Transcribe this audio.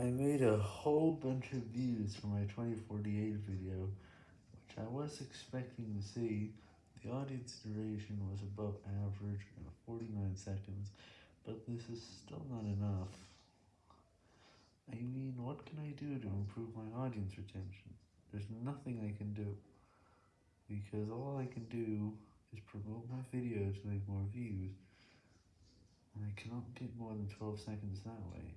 I made a whole bunch of views for my 2048 video, which I was expecting to see. The audience duration was above average at 49 seconds, but this is still not enough. I mean, what can I do to improve my audience retention? There's nothing I can do, because all I can do is promote my video to make more views, and I cannot get more than 12 seconds that way.